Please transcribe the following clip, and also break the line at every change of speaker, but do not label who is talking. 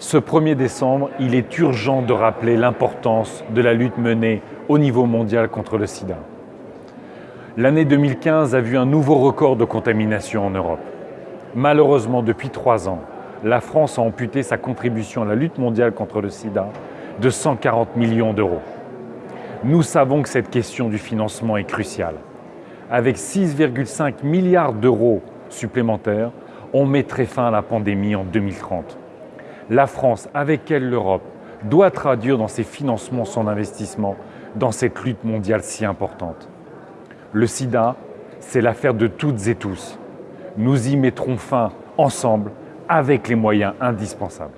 Ce 1er décembre, il est urgent de rappeler l'importance de la lutte menée au niveau mondial contre le sida. L'année 2015 a vu un nouveau record de contamination en Europe. Malheureusement, depuis trois ans, la France a amputé sa contribution à la lutte mondiale contre le sida de 140 millions d'euros. Nous savons que cette question du financement est cruciale. Avec 6,5 milliards d'euros supplémentaires, on mettrait fin à la pandémie en 2030 la France, avec elle l'Europe, doit traduire dans ses financements son investissement dans cette lutte mondiale si importante. Le sida, c'est l'affaire de toutes et tous. Nous y mettrons fin ensemble avec les moyens indispensables.